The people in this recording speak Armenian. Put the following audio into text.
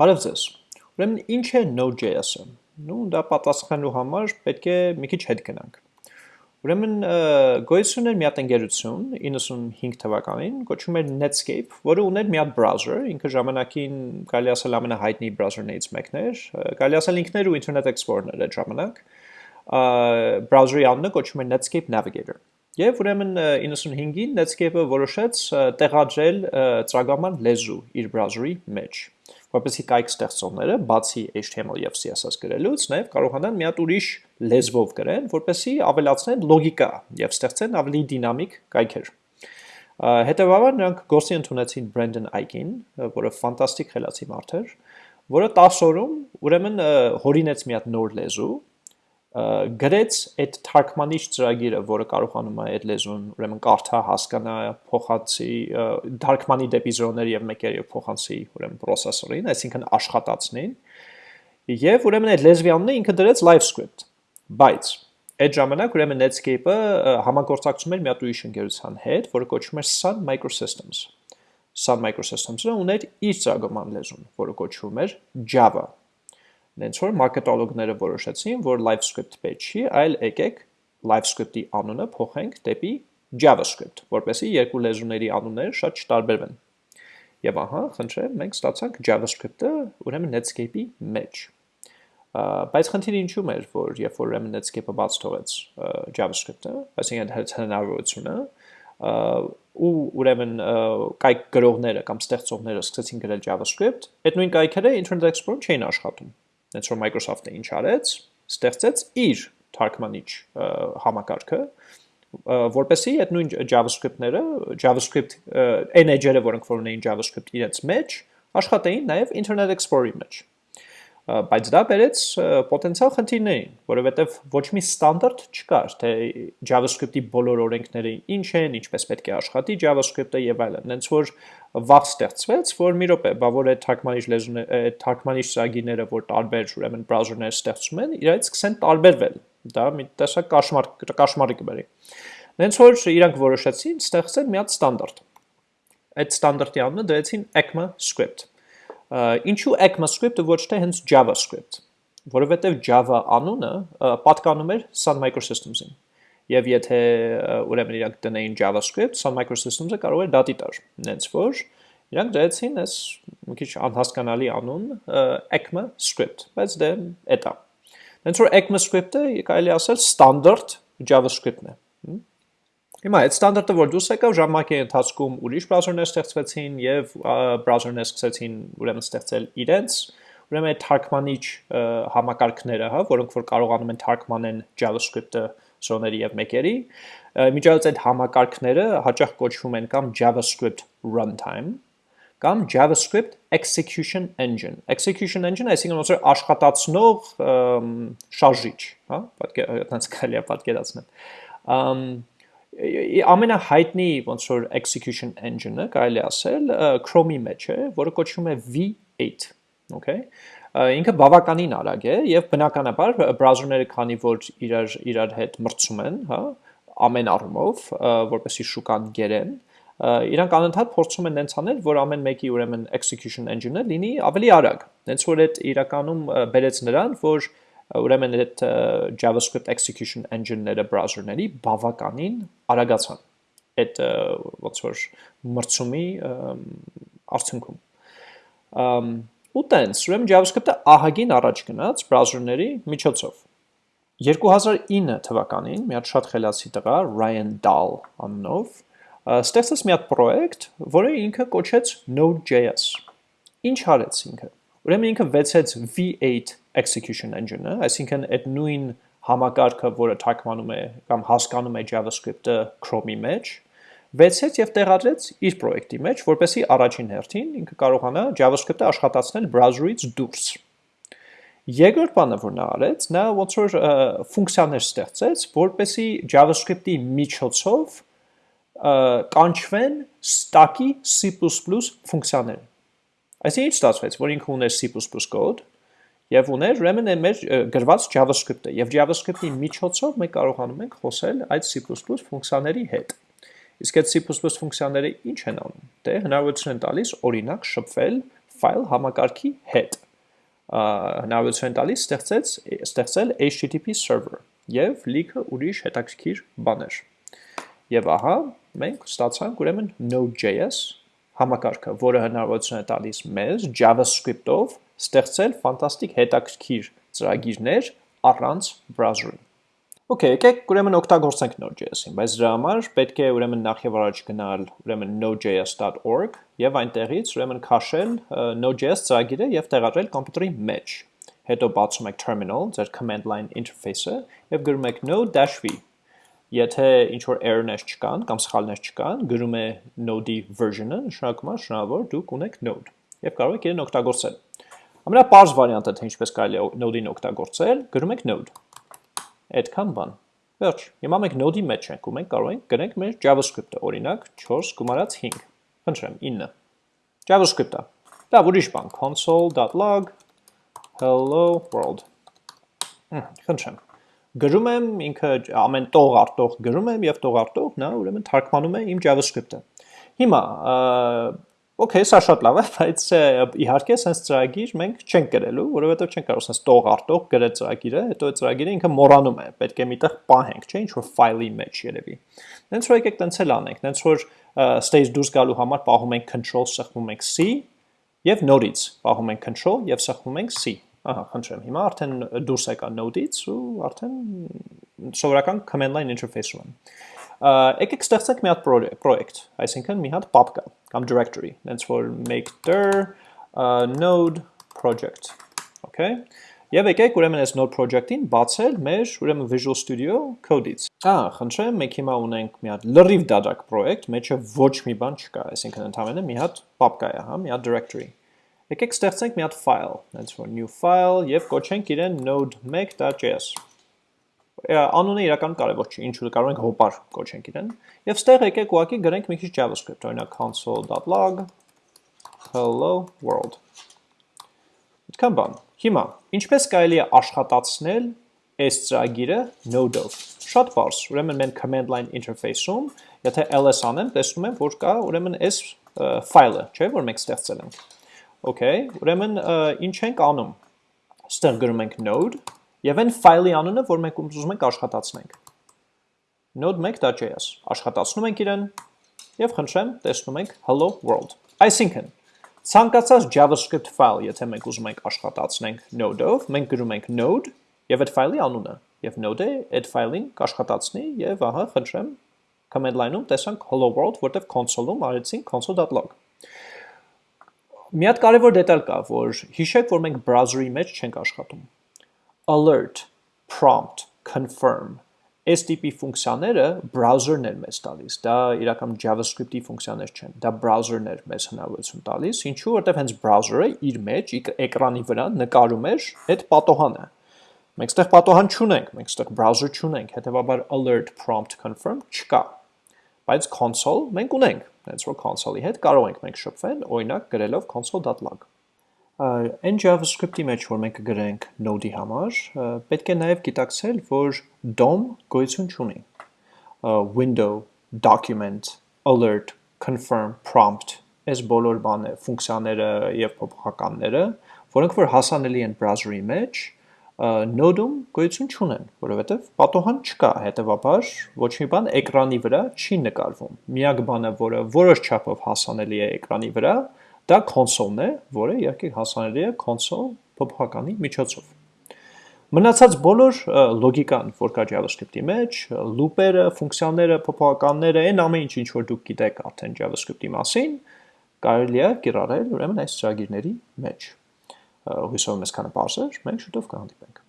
Բարև ձեզ։ Ուրեմն ինչ է Node.js-ը։ Ну, դա պատասխանելու համար պետք է մի քիչ հետ գնանք։ Ուրեմն գոյություն էր մի հատ ընկերություն 95 թվականին, կոչվում էր Netscape, որը ուներ մի հատ browser, ինքը ժամանակին կարելի ասել ամենահայտնի browser-ներից մեկն էր, կարելի ասել ինքն էր ու Internet Explorer-ն էր այդ ժամանակ։ Browser-ի անունը կոչվում էր Netscape Navigator։ Եվ ուրեմն 95-ին Netscape-ը որոշեց տեղադրել ծրագրման լեզու իր browser-ի մեջ որպեսզի կայք ստեղծողները, բացի HTML եւ CSS գրելուց, նաեւ կարողանան մի հատ ուրիշ լեզվով գրեն, որպեսզի ավելացնեն լոգիկա եւ ստեղծեն ավելի դինամիկ կայքեր։ Հետևաբար նրանք գործի ընդունեցին Brandon Ike-ին, որը ֆանտաստիկ խելացի մարդ էր, որը 10 օրում ուրեմն հորինեց մի հատ նոր լեզու, գրեց այդ թարգմանիչ ծրագիրը, որը կարողանում է այդ լեզուն ուրեմն կարդա, հասկանա, փոխանցի թարգմանի դեպի զրոներ եւ մեկեր եւ փոխանցի ուրեմն processor-ին, այսինքն աշխատացնին։ Եվ ուրեմն այդ լեզվի անունը ինքը դրեց LiveScript։ Բայց այդ ժամանակ ուրեմն Netscape-ը համագործակցում էր մի հատ ուրիշ ընկերության հետ, որը կոչվում էր Sun Microsystems։ Sun Microsystems-ը ուներ իր ծրագրման լեզուն, որը կոչվում էր Java Նենց որ մարքետոլոգները որոշեցին, որ LiveScript պետք չի, այլ եկեք LiveScript-ի անունը փոխենք դեպի JavaScript, որպեսզի երկու լեզուների անունները շատ չտարբերվեն։ Եվ ահա, խնդրեմ, մենք ստացանք JavaScript-ը ուրեմն Netscape-ի մեջ։ Բայց խնդիրը ինչու՞մ էր, որ երբ որ ուրեմն Netscape-ը բաց թողեց JavaScript-ը, այսինքն այդ հնարավորությունը, ու ուրեմն կայք գրողները կամ ստեղծողները սկսեցին գրել JavaScript, այդ նույն կայքերը Internet Explorer չէին աշխատում Հենց որ Microsoft-ը ինչ արեց, ստեղծեց իր թարգմանիչ համակարգը, որպեսզի այդ նույն JavaScript-ները, JavaScript այն edge-երը, որոնք որ ունեին JavaScript իրենց մեջ, աշխատեին նաև Internet Explorer-ի մեջ բայց դա բերեց պոտենցիալ խնդիրներին, որովհետև ոչ մի ստանդարտ չկար, թե JavaScript-ի բոլոր օրենքները ինչ են, ինչպես պետք է աշխատի JavaScript-ը եւ այլն։ Հենց որ վաղ ստեղծվեց, որ մի րոպե, բա որ այդ թարգմանիչ լեզուն այդ թարգմանիչ ծրագիրները, որ տարբեր ուրեմն բրաուզերներ ստեղծում են, իրայից սկսեն տարբերվել։ Դա մի տեսակ կաշմար կաշմարի կբերի։ Հենց որ իրանք որոշեցին ստեղծել մի հատ ստանդարտ։ Այդ ստանդարտի անունը դրեցին ECMAScript Ինչու ECMAScript-ը ոչ թե հենց JavaScript, որովհետև Java անունը պատկանում էր Sun Microsystems-ին։ Եվ եթե ուրեմն իրանք տնեին JavaScript, Sun Microsystems-ը կարող էր դատի տար։ Նենց որ իրանք դրեցին այս մի քիչ անհասկանալի անուն ECMAScript, բայց դե էտա։ Նենց որ ECMAScript-ը կարելի ասել ստանդարտ JavaScript-ն է։ Հիմա այդ ստանդարտը որ դուրս եկավ ժամանակի ընթացքում ուրիշ բրաուզերներ ստեղծվեցին եւ բրաուզերներ սկսեցին ուրեմն ստեղծել իրենց ուրեմն այդ թարգմանիչ համակարգները, հա, որոնք որ կարողանում են թարգմանեն JavaScript-ը սոների եւ մեկերի, միջայց այդ համակարգները հաճախ կոչվում են կամ JavaScript runtime կամ JavaScript execution engine։ Execution engine այսինքն ոնց որ աշխատացնող շարժիչ, հա, պատկեր, այդպես կարելի է պատկերացնել ամենահայտնի ոնց որ execution engine-ը կարելի ասել Chrome-ի մեջ է, որը կոչվում է V8, okay? Ինքը բավականին արագ է եւ բնականաբար բրաուզերները քանի որ իրար իրար հետ մրցում են, հա, ամեն առումով, որպեսի շուկան գերեն, իրանք անընդհատ փորձում են նենց անել, որ ամեն մեկի ուրեմն execution engine-ը լինի ավելի արագ։ Նենց որ այդ իրականում բերեց նրան, որ ուրեմն այդ JavaScript execution engine-ները browser-ների բավականին արագացան այդ ոնց որ մրցումի արդյունքում ու տենց ուրեմն JavaScript-ը ահագին առաջ գնաց browser-ների միջոցով 2009 թվականին մի հատ շատ խելացի տղա Ryan Dahl անունով ստեղծեց մի հատ պրոյեկտ, որը ինքը կոչեց Node.js։ Ինչ արեց ինքը։ Ուրեմն ինքը վեցեց V8 execution engine-ը, այսինքն այդ նույն համակարգը, որը թարգմանում է կամ հասկանում է JavaScript-ը Chrome-ի մեջ, վեցեց եւ տեղադրեց իր պրոյեկտի մեջ, որպեսզի առաջին հերթին ինքը կարողանա JavaScript-ը աշխատացնել browser-ից դուրս։ Երկրորդ բանը, որ նա արեց, նա ոնց որ ֆունկցիաներ ստեղծեց, որպեսզի JavaScript-ի միջոցով կանչվեն stack-ի C++ ֆունկցիաները։ Այսինքն ինչ ստացվեց, որ ինքը ուներ C++ կոդ, եւ ուներ ուրեմն է մեր գրված JavaScript-ը եւ JavaScript-ի միջոցով մենք կարողանում ենք խոսել այդ C++ ֆունկցիաների հետ։ Իսկ այդ C++ ֆունկցիաները ինչ են անում։ Դե հնարավորություն են տալիս օրինակ շփվել file համակարգի հետ հնարավորություն տալիս ստեղծեց ստեղծել HTTP server եւ լիքը ուրիշ հետաքրքիր բաներ։ Եվ ահա մենք ստացանք ուրեմն Node.js համակարգը, որը հնարավորություն է տալիս մեզ JavaScript-ով ստեղծել ֆանտաստիկ հետաքրքիր ծրագիրներ առանց browser-ի։ Okay, եկեք ուրեմն օգտագործենք Node.js-ին, բայց դրա համար պետք է ուրեմն նախ եւ առաջ գնալ ուրեմն nodejs.org եւ այնտեղից ուրեմն քաշել Node.js ծրագիրը եւ տեղադրել կոմպյուտերի մեջ։ Հետո բացում եք terminal, ձեր command line interface-ը եւ գրում եք node-v Եթե ինչ որ error-ներ չկան կամ սխալներ չկան, գրում է node-ի version-ը, նշանակում է շնորհավոր դուք ունեք node եւ կարող եք իրեն օգտագործել։ Ամենապարզ վարիանտը թե ինչպես կարելի է node-ին օգտագործել, գրում եք node։ Այդքան բան։ Վերջ։ Հիմա մենք node-ի մեջ ենք ու մենք կարող ենք գրենք մեր JavaScript-ը, օրինակ 4 գումարած 5։ Խնդրեմ 9։ JavaScript-ը։ Դա ուրիշ բան, console.log hello world։ Խնդրեմ գրում եմ ինքը ամեն տող արտող գրում եմ եւ տող արտող նա ուրեմն թարգմանում է իմ JavaScript-ը։ Հիմա Okay, սա շատ լավ է, բայց իհարկե sense ծրագիր մենք չենք գրելու, որովհետև չենք կարող sense տող արտող գրել ծրագիրը, հետո այդ ծրագիրը ինքը մոռանում է, պետք է միտեղ պահենք, չէ, ինչ որ ֆայլի մեջ երևի։ Դենց որ եկեք տենց էլ անենք, դենց որ stage դուրս գալու համար պահում ենք control, սեղմում ենք c եւ նորից պահում ենք control եւ սեղմում ենք c Ահա, խնդրեմ, հիմա արդեն դուրս եկա node-ից ու արդեն սովորական command line interface-ում եմ։ Եկեք ստեղծենք մի հատ project, այսինքն մի հատ papka կամ directory, հենց որ make dir node project, okay? Եվ եկեք ուրեմն այս node project-ին բացել մեր ուրեմն Visual Studio Code-ից։ Ահա, խնդրեմ, մենք հիմա ունենք մի հատ լրիվ դադակ project, մեջը ոչ մի բան չկա, այսինքն ընդհանրապես մի հատ papka է, հա, մի հատ directory։ Եկեք ստեղծենք մի հատ file, հենց որ new file եւ կոչենք իրեն node1.js։ Անունը իրական կարևոր չի, ինչու կարող ենք հոպար կոչենք իրեն։ Եվ ստեղ եկեք ուղակի գրենք մի քիչ JavaScript, օրինակ console.log hello world։ Այդքան բան։ Հիմա, ինչպես կարելի է աշխատացնել այս ծրագիրը? Node-ով։ Շատ բարձ, ուրեմն մենք command line interface-ում, եթե ls անեմ, տեսնում եմ, որ կա ուրեմն այս ֆայլը, չէ՞, որ մենք ստեղծել ենք։ Okay, ուրեմն ինչ ենք անում։ Ստեղ գրում ենք node եւ այն ֆայլի անունը, որ մենք ուզում ենք աշխատացնենք։ node1.js աշխատացնում ենք իրեն եւ խնդրեմ տեսնում ենք hello world։ Այսինքն ցանկացած JavaScript file, եթե մենք ուզում ենք աշխատացնենք node-ով, մենք գրում ենք node եւ այդ ֆայլի անունը եւ node-ը այդ ֆայլին կաշխատացնի եւ ահա խնդրեմ command line-ում տեսանք hello world, որտեղ console-ում արեցինք console.log Մի հատ կարևոր դետալ կա, որ հիշեք, որ մենք browser-ի մեջ չենք աշխատում։ Alert, prompt, confirm. Այս տիպի ֆունկցիաները browser-ն են մեզ տալիս։ Դա իրական JavaScript-ի ֆունկցիաներ չեն։ Դա browser-ն էր մեզ հնարավորություն տալիս, ինչու որտեվ հենց browser-ը իր մեջ էկրանի վրա նկարում էր այդ պատոհանը։ Մենք ստեղ պատոհան չունենք, մենք ստեղ browser չունենք, հետեւաբար alert, prompt, confirm չկա բայց console մենք ունենք, հենց որ console-ի հետ կարող ենք մենք շփվել, օրինակ գրելով console.log։ Այն JavaScript-ի մեջ, որ մենք գրենք node-ի համար, պետք է նաև գիտակցել, որ DOM գոյություն չունի։ Window, document, alert, confirm, prompt, այս բոլոր բանը, ֆունկցիաները եւ փոփոխականները, որոնք որ հասանելի են browser-ի մեջ, Node-ում գոյություն չունեն, որովհետև պատոհան չկա, հետևաբար ոչ մի բան էկրանի վրա չի նկարվում։ Միակ բանը, որը որոշ չափով հասանելի է էկրանի վրա, դա console-ն է, որը իհարկե հասանելի է console փոփոխականի միջոցով։ Մնացած բոլոր լոգիկան, որ կա JavaScript-ի մեջ, loop-երը, ֆունկցիաները, փոփոխականները, այն ամեն ինչ, ինչ որ դուք գիտեք արդեն JavaScript-ի մասին, կարելի է կիրառել ուրեմն այս ծրագիրների մեջ հույսով մեզ քանը բարձր, մենք շուտով կհանդիպենք։